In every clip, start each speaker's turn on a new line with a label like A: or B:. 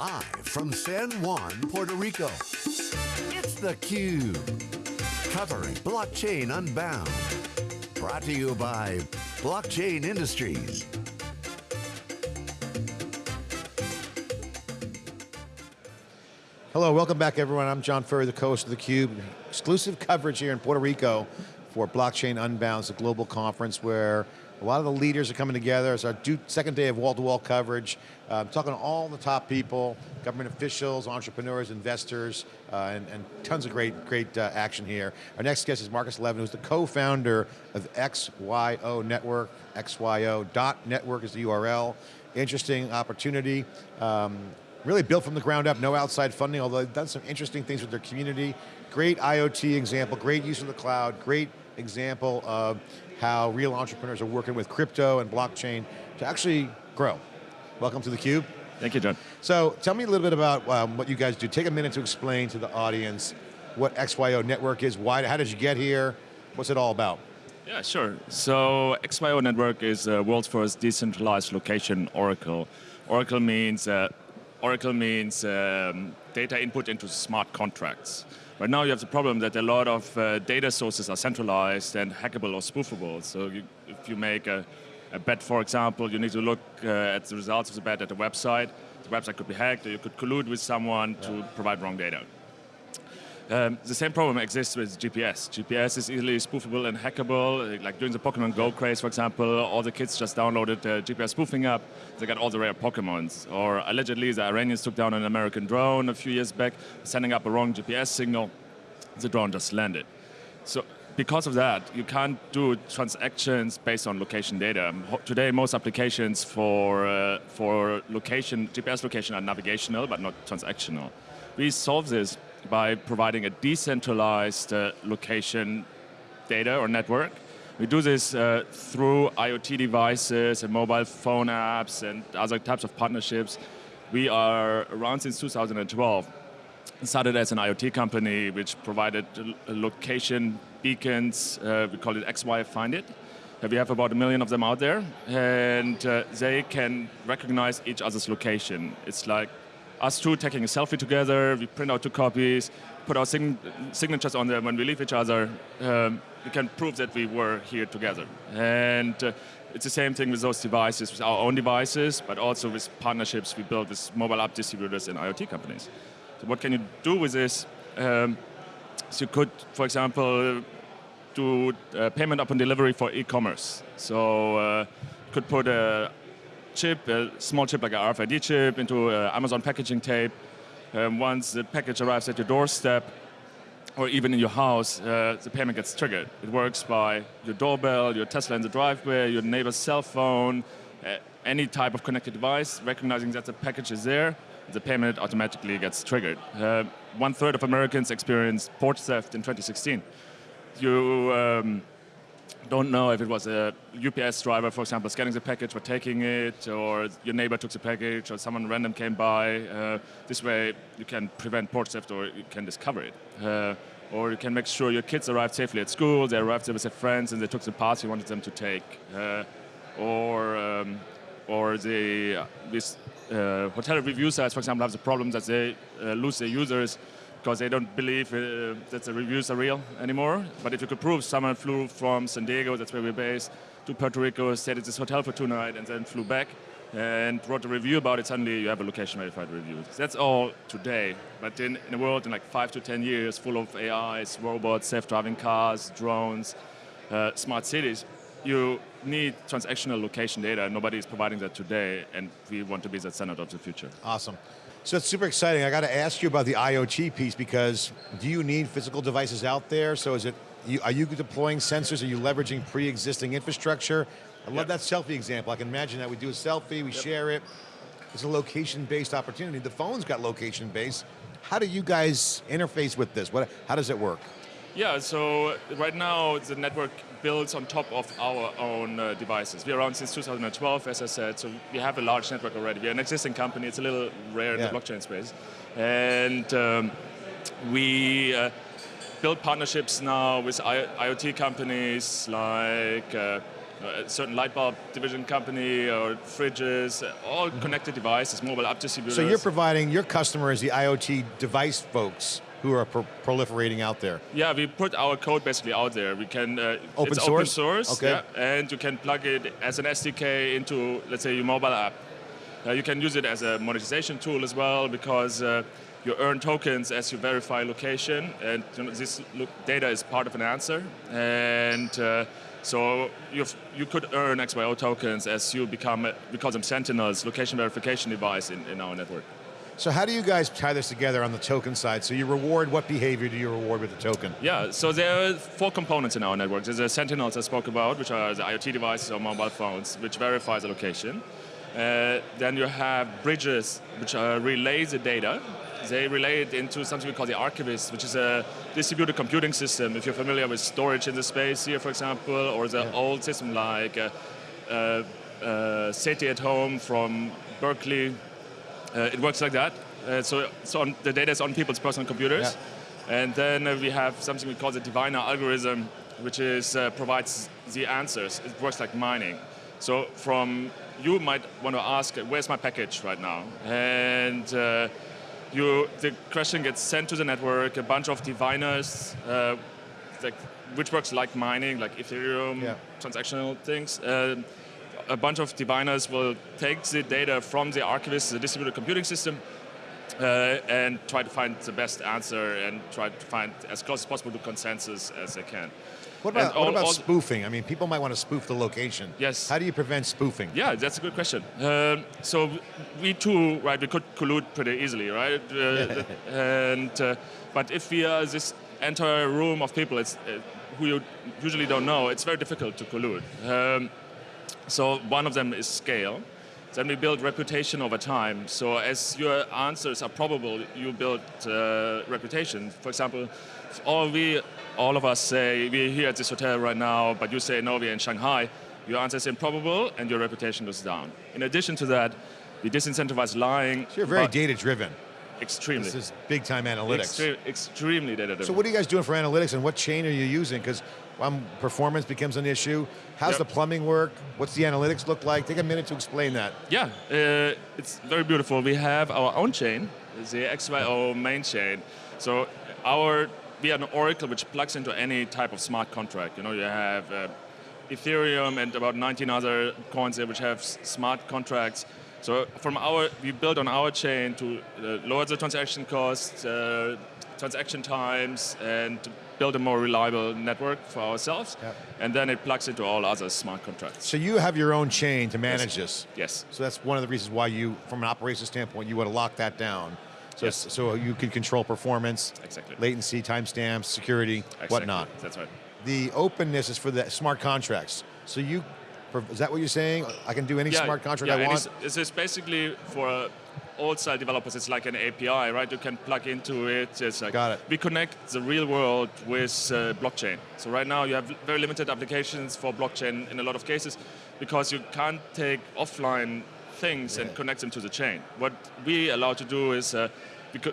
A: Live from San Juan, Puerto Rico, it's theCUBE. Covering Blockchain Unbound. Brought to you by Blockchain Industries.
B: Hello, welcome back everyone. I'm John Furrier, the co-host of theCUBE. Exclusive coverage here in Puerto Rico for Blockchain Unbound, a global conference where a lot of the leaders are coming together. It's our second day of wall-to-wall -wall coverage. Uh, talking to all the top people, government officials, entrepreneurs, investors, uh, and, and, tons of great, great uh, action here. Our next guest is Markus Levin, who's the co-founder of XYO Network. XYO.network is the URL. Interesting opportunity. Um, really built from the ground up, no outside funding, although they've done some interesting things with their community. Great IoT example, great use of the cloud, great example of how real entrepreneurs are working with crypto and blockchain to actually grow. Welcome to theCUBE.
C: Thank you, John.
B: So tell me a little bit about um, what you guys do. Take a minute to explain to the audience what XYO Network is, why, how did you get here, what's it all about?
C: Yeah, sure. So XYO Network is the world's first decentralized location oracle. Oracle means uh, Oracle means um, data input into smart contracts. Right now you have the problem that a lot of uh, data sources are centralized and hackable or spoofable. So you, if you make a, a, bet, for example, you need to look uh, at the results of the bet at the website. The website could be hacked, or you could collude with someone yeah. to provide wrong data. Um, the same problem exists with GPS. GPS is easily spoofable and hackable. Like during the Pokemon Go craze, for example, all the kids just downloaded the GPS spoofing app. They got all the rare Pokemons. Or allegedly, the Iranians took down an American drone a few years back, sending up a wrong GPS signal. The drone just landed. So because of that, you can't do transactions based on location data. Today, most applications for, uh, for location, GPS location are navigational, but not transactional. We solve this by providing a decentralized uh, location data or network. We do this uh, through IoT devices and mobile phone apps and other types of partnerships. We are around since 2012. Started as an IoT company which provided location beacons, uh, we call it XY Find It. We have about a million of them out there, and uh, they can recognize each other's location. It's like us two taking a selfie together, we print out two copies, put our sign signatures on them when we leave each other, um, we can prove that we were here together. And uh, it's the same thing with those devices, with our own devices, but also with partnerships we build with mobile app distributors and IoT companies. So what can you do with this? Um, so you could, for example, do uh, payment upon delivery for e-commerce. So uh, could put a chip, a small chip like an RFID chip, into uh, Amazon packaging tape. Um, once the package arrives at your doorstep, or even in your house, uh, the payment gets triggered. It works by your doorbell, your Tesla in the driveway, your neighbor's cell phone, uh, any type of connected device, recognizing that the package is there, the payment automatically gets triggered. Uh, one third of Americans experienced porch theft in 2016. You um, don't know if it was a UPS driver, for example, scanning the package but taking it, or your neighbor took the package, or someone random came by. Uh, this way, you can prevent porch theft, or you can discover it. Uh, or you can make sure your kids arrived safely at school, they arrived there with their friends, and they took the path you wanted them to take. Uh, or, um, or the, uh, this uh, hotel review sites, for example, have the problem that they uh, lose their users because they don't believe uh, that the reviews are real anymore. But if you could prove someone flew from San Diego, that's where we're based, to Puerto Rico, stayed at this hotel for two nights, and then flew back, and wrote a review about it, suddenly you have a location verified review. That's all today. But in, in a world in like five to 10 years, full of AIs, robots, self-driving cars, drones, uh, smart cities, you need transactional location data. Nobody is providing that today, and we want to be the standard of the future.
B: Awesome. So it's super exciting. I got to ask you about the IoT piece because do you need physical devices out there? So is it, are you deploying sensors? Are you leveraging pre-existing infrastructure? I love yep. that selfie example. I can imagine that we do a selfie, we yep. share it. It's a location-based opportunity. The phone's got location-based. How do you guys interface with this? What, how does it work?
C: Yeah, so right now the network builds on top of our own uh, devices. We're around since 2012, as I said, so we have a large network already. We're an existing company, it's a little rare yeah. in the blockchain space. And um, we uh, build partnerships now with I IoT companies like uh, a certain light bulb division company or fridges, all connected devices, mobile app distributors.
B: So you're providing your customer is the IoT device folks who are pro- proliferating out there.
C: Yeah, we put our code basically out there. We can uh,
B: Open
C: it's
B: source?
C: open source,
B: Okay.
C: yeah, and you can plug it as an SDK into, let's say, your mobile app. Uh, you can use it as a monetization tool as well because uh, you earn tokens as you verify location, and you know, this data is part of an answer. And uh, so you've, you could earn XYO tokens as you become we call them sentinels, location verification device in, in our network.
B: So how do you guys tie this together on the token side? So you reward, what behavior do you reward with the token?
C: Yeah, so there are four components in our network. There's the Sentinels I spoke about, which are the IoT devices or mobile phones, which verifies the location. Uh, then you have bridges, which uh, relay the data. They relay it into something we call the Archivist, which is a distributed computing system. If you're familiar with Storj in the space here, for example, or the
B: Yeah.
C: old system like uh, uh, uh, SETI at home from Berkeley, it works like that. Uh, so so on, the data is on people's personal computers. And then uh, we have something we call the diviner algorithm, which is uh, provides the answers. It works like mining. So from you might want to ask, where's my package right now? And uh, you, the question gets sent to the network. A bunch of diviners, uh, like, which works like mining, like Ethereum,
B: Yeah.
C: transactional things. Uh, a bunch of diviners will take the data from the archivist, the distributed computing system, uh, and try to find the best answer and try to find as close as possible to consensus as they can.
B: What about,
C: all-
B: what about spoofing? I mean, people might want to spoof the location.
C: Yes.
B: How do you prevent spoofing?
C: Yeah, that's a good question. Um, so we too, right? We could collude pretty easily, right? Uh, and uh, but if we are this entire room of people, it's uh, who you usually don't know, it's very difficult to collude. Um, so one of them is scale. Then we build reputation over time. So as your answers are probable, you build uh, reputation. For example, all we, all of us say we're here at this hotel right now, but you say no, we're in Shanghai. Your answer is improbable, and your reputation goes down. In addition to that, we disincentivize lying.
B: So you're very data driven.
C: Extremely,
B: This is big time analytics.
C: Extre- extremely data driven.
B: So what are you guys doing for analytics and what chain are you using? Because um, performance becomes an issue. How's
C: Yep.
B: the plumbing work? What's the analytics look like? Take a minute to explain that.
C: Yeah, uh, it's very beautiful. We have our own chain, the XYO main chain. So our we are an Oracle which plugs into any type of smart contract. You know, you have uh, Ethereum and about 19 other coins there which have smart contracts. So from our, we build on our chain to uh, lower the transaction costs, uh, transaction times, and build a more reliable network for ourselves.
B: Yep.
C: And then it plugs into all other smart contracts.
B: So you have your own chain to manage this.
C: Yes.
B: So that's one of the reasons why you, from an operations standpoint, you want to lock that down. So,
C: Yes.
B: so you can control performance,
C: Exactly.
B: latency, timestamps, security,
C: Exactly.
B: whatnot.
C: That's right.
B: The openness is for the smart contracts. So you, is that what you're saying? I can do any smart contract
C: yeah,
B: I want?
C: It's, it's basically for old style developers. It's like an API, right? You can plug into it. It's like
B: Got it.
C: We connect the real world with uh, blockchain. So right now you have very limited applications for blockchain in a lot of cases because you can't take offline things and connect them to the chain. What we allow to do is. Uh,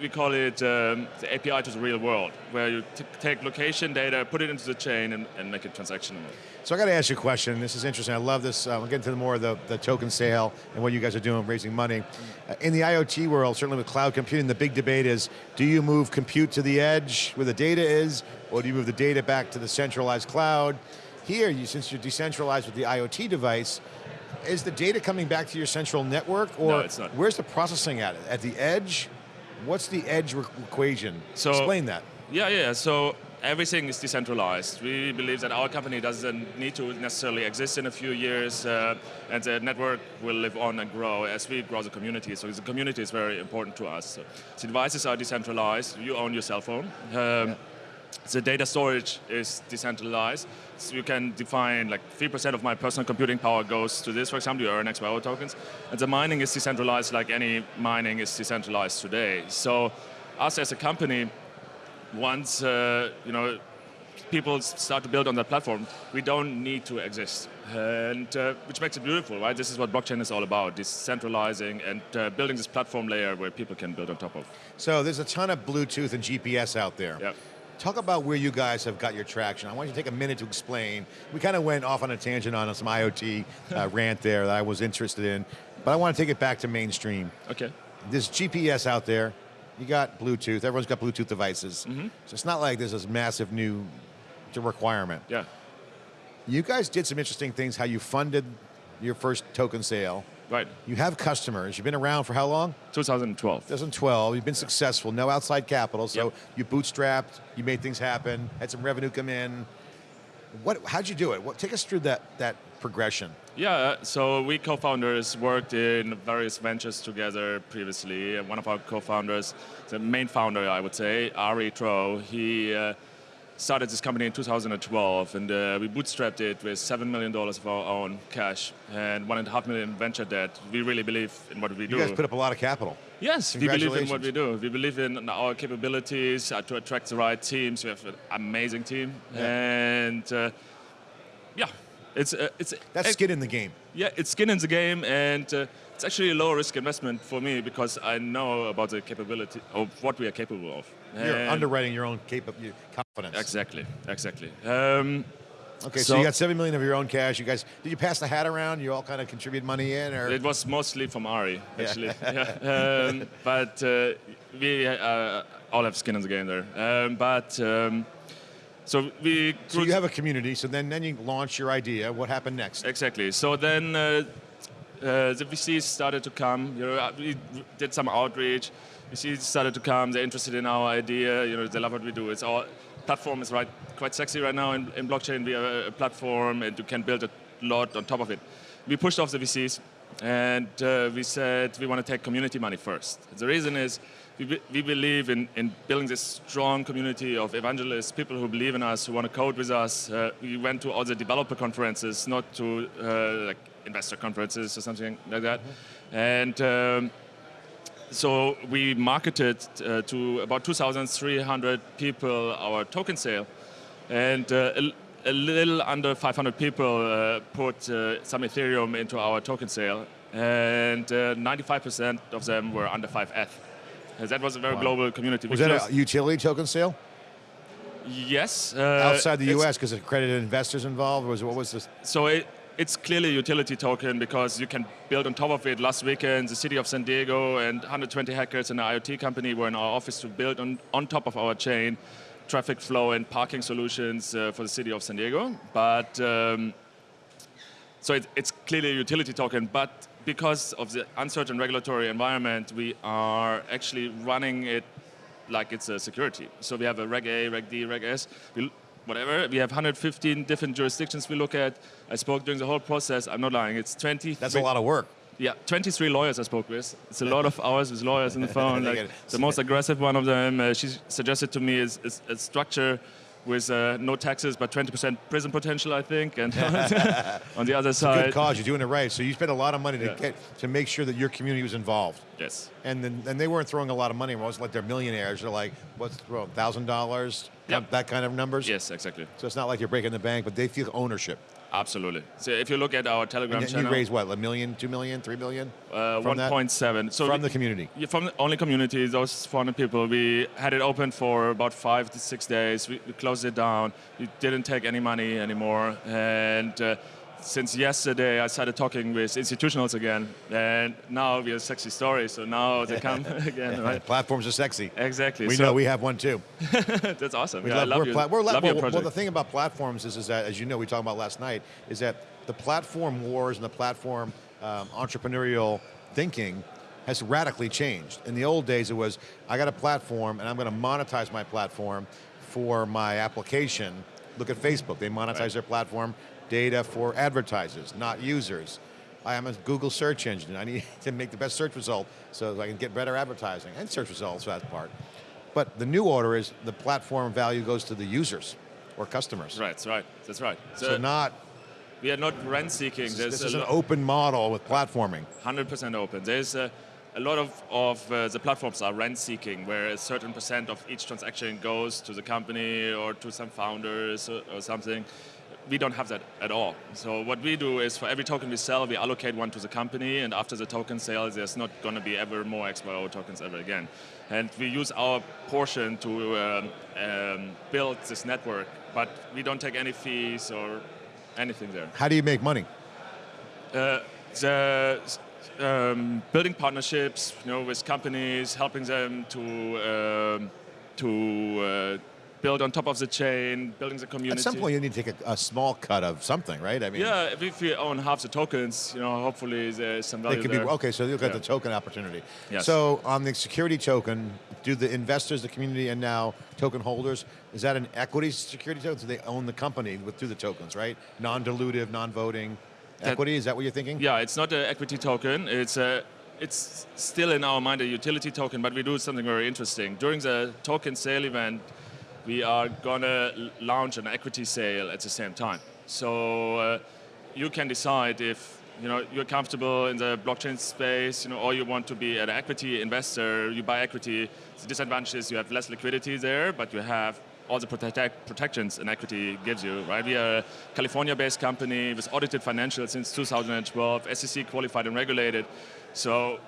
C: we, call it um, the API to the real world, where you take location data, put it into the chain, and, and make it transactional.
B: So I got to ask you a question. This is interesting. I love this. Uh, we'll get into the more of the, the token sale and what you guys are doing, raising money. Uh, in the IoT world, certainly with cloud computing, the big debate is: Do you move compute to the edge where the data is, or do you move the data back to the centralized cloud? Here, you, since you're decentralized with the IoT device, is the data coming back to your central network, or
C: No, it's not.
B: where's the processing at? At the edge? What's the edge equation?
C: So-
B: Explain that.
C: Yeah, yeah. So everything is decentralized. We believe that our company doesn't need to necessarily exist in a few years, uh, and the network will live on and grow as we grow the community. So the community is very important to us. So the devices are decentralized. You own your cell phone. Um, The data storage is decentralized. So you can define like 3% of my personal computing power goes to this, for example, you earn XYO tokens. And the mining is decentralized like any mining is decentralized today. So us as a company, once uh, you know people start to build on that platform, we don't need to exist, and uh, which makes it beautiful, right? This is what blockchain is all about: decentralizing and uh, building this platform layer where people can build on top of.
B: So there's a ton of Bluetooth and GPS out there.
C: Yep.
B: Talk about where you guys have got your traction. I want you to take a minute to explain. We kind of went off on a tangent on some IoT uh, rant there that I was interested in, but I want to take it back to mainstream.
C: Okay.
B: There's GPS out there. You got Bluetooth. Everyone's got Bluetooth devices.
C: Mm-hmm.
B: So it's not like there's this massive new requirement.
C: Yeah.
B: You guys did some interesting things. How you funded your first token sale.
C: Right.
B: You have customers. You've been around for how long?
C: 2012.
B: 2012. You've been successful. No outside capital. So
C: Yep.
B: you bootstrapped. You made things happen. Had some revenue come in. What? How'd you do it? What, take us through that that progression.
C: Yeah, uh, so we co-founders worked in various ventures together previously. And one of our co-founders, the main founder, I would say, Arie Trouw, he uh, started this company in 2012, and uh, we bootstrapped it with seven million dollars of our own cash and one and a half million venture debt. We really believe in what we do.
B: You guys put up a lot of capital.
C: Yes, we believe in what we do. We believe in our capabilities uh, to attract the right teams. We have an amazing team,
B: Yeah.
C: and uh, yeah, it's uh, it's
B: That's skin in the game.
C: yeah, it's skin in the game, and uh, it's actually a low risk investment for me because I know about the capability of what we are capable of.
B: You're
C: And-
B: underwriting your own confidence.
C: Exactly, exactly. Um,
B: Okay, so,
C: So-
B: you got seven million of your own cash. You guys, did you pass the hat around? You all kind of contribute money in, or
C: It was mostly from Arie, actually. Yeah. Um, but uh, we uh, all have skin in the game there. Um, but um, so we.
B: so you have a community. So then, then you launch your idea. What happened next?
C: exactly. So then uh, uh, the VCs started to come. You know, uh, we did some outreach. VCs started to come. They're interested in our idea. You know, they love what we do. It's our platform is right quite sexy right now in, in blockchain. We are a platform, and you can build a lot on top of it. We pushed off the VCs, and uh, we said we want to take community money first. The reason is. We, we believe in, in building this strong community of evangelists, people who believe in us, who want to code with us. Uh, we went to all the developer conferences, not to uh, like investor conferences or something like that. And um, so we marketed uh, to about 2,300 people our token sale, and uh, a, a little under 500 people uh, put uh, some Ethereum into our token sale, and uh, 95% of them were under 5 ETH. Uh, That was a very
B: Wow.
C: global community.
B: Was that a utility token sale
C: yes? Uh,
B: outside the U.S. because accredited investors involved? Was what was this?
C: So it, it's clearly a utility token because you can build on top of it. Last weekend, the city of San Diego and 120 hackers and an IoT company were in our office to build on, on top of our chain traffic flow and parking solutions uh, for the city of San Diego. But um, so it, it's clearly a utility token, but because of the uncertain regulatory environment, we are actually running it like it's a security. So we have a Reg A, Reg D, Reg S, we, whatever. We have 115 different jurisdictions we look at. I spoke during the whole process. I'm not lying. It's 20.
B: That's a lot of work.
C: Yeah, 23 lawyers I spoke with. It's a lot of hours with lawyers on the phone. Like the most aggressive one of them, uh, she suggested to me is, is a structure with uh, no taxes but 20% prison potential, I think. And on the other side, Good
B: cause. You're doing it right. So you spent a lot of money to
C: Yeah.
B: get to make sure that your community was involved.
C: yes,
B: And then and they weren't throwing a lot of money. It wasn't like they're millionaires. They're like, what's thousand dollars?
C: Yep.
B: That kind of numbers.
C: yes, exactly,
B: So it's not like you're breaking the bank, but they feel ownership.
C: Absolutely. So if you look at our Telegram
B: And you
C: channel,
B: raised what, a million, two million, three million
C: uh,
B: from that?
C: 1.7. So
B: from
C: we-
B: the community.
C: Yeah, from the only community, those 400 people, we had it open for about five to six days. We, we closed it down. We didn't take any money anymore. And uh, since yesterday, I started talking with institutionals again. And now we have a sexy story. So now they come again, right?
B: Platforms are sexy.
C: Exactly.
B: We
C: so
B: know we have one too.
C: that's awesome.
B: We
C: Yeah, I love
B: we're
C: you.
B: we're
C: love
B: well,
C: your
B: well, the thing about platforms is, is that, as you know, we talked about last night, is that the platform wars and the platform um, entrepreneurial thinking has radically changed. In the old days, it was I got a platform and I'm going to monetize my platform for my application. Look at Facebook; they monetize
C: Right.
B: their platform data for advertisers, not users. I am a Google search engine. I need to make the best search result so I can get better advertising and search results for that part. But the new order is the platform value goes to the users or customers.
C: Right, that's right. That's right. So,
B: So not
C: we are not rent seeking.
B: this,
C: There's
B: this is an open model with platforming.
C: 100% open. There's a, a lot of, of uh, the platforms are rent seeking, where a certain percent of each transaction goes to the company or to some founders or, or something. We don't have that at all. So what we do is for every token we sell, we allocate one to the company, and after the token sale, there's not going to be ever more XYO tokens ever again. And we use our portion to um, um, build this network, but we don't take any fees or anything there.
B: How do you make money?
C: Uh, the um, building partnerships, you know, with companies, helping them to um, to uh, build on top of the chain, building the community.
B: At some point, you need to take a, a small cut of something, right? I mean,
C: Yeah, if- we own half the tokens, you know, hopefully there's some value
B: They could be
C: there.
B: okay. So you look at
C: Yeah.
B: the token opportunity.
C: Yes.
B: So on the security token, do the investors, the community, and now token holders is that an equity security token? So they own the company with through the tokens, right? Non-dilutive, non-voting equity. Is that what you're thinking?
C: Yeah, it's not an equity token. It's a it's still in our mind a utility token, but we do something very interesting. During the token sale event, we are gonna launch an equity sale at the same time. So uh, you can decide if you know you're comfortable in the blockchain space, you know, or you want to be an equity investor. You buy equity. The disadvantage is you have less liquidity there, but you have all the protect, protections an equity gives you, right? We are a California-based company with audited financials since 2012, SEC qualified and regulated. So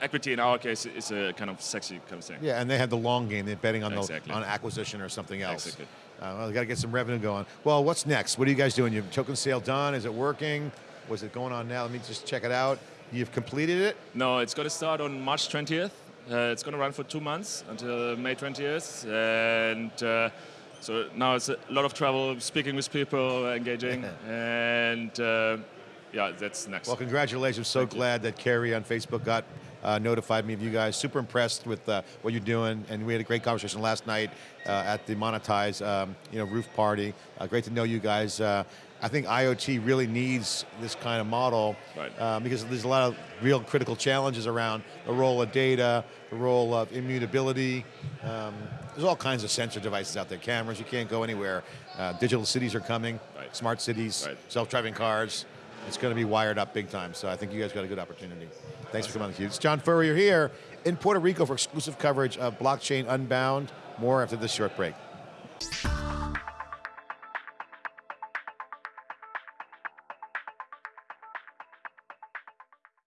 C: equity in our case is a kind of sexy kind of thing.
B: Yeah, and they had the long game. They're betting on
C: Exactly.
B: the on acquisition or something else.
C: Exactly.
B: Uh, well, got to get some revenue going. Well, what's next? What are you guys doing? Your token sale done? Is it working? Was it going on now? Let me just check it out. You've completed it.
C: No, it's going to start on March 20th. Uh, it's going to run for two months until May 20th, and uh, so now it's a lot of travel, speaking with people, engaging, and uh, yeah, that's next.
B: Well, congratulations. So
C: Thank you.
B: glad that Carrie on Facebook got uh, notified me of you guys. Super impressed with uh, what you're doing, and we had a great conversation last night uh, at the Monetize, um, you know, roof party. Uh, great to know you guys. Uh, I think IoT really needs this kind of model
C: Right.
B: um, because there's a lot of real critical challenges around the role of data, the role of immutability. Um, there's all kinds of sensor devices out there, cameras. You can't go anywhere. Uh, digital cities are coming,
C: Right.
B: smart cities,
C: Right.
B: self-driving cars. It's going to be wired up big time. So I think you guys got a good opportunity. Thanks for coming on theCUBE. It's John Furrier here in Puerto Rico for exclusive coverage of Blockchain Unbound. More after this short break.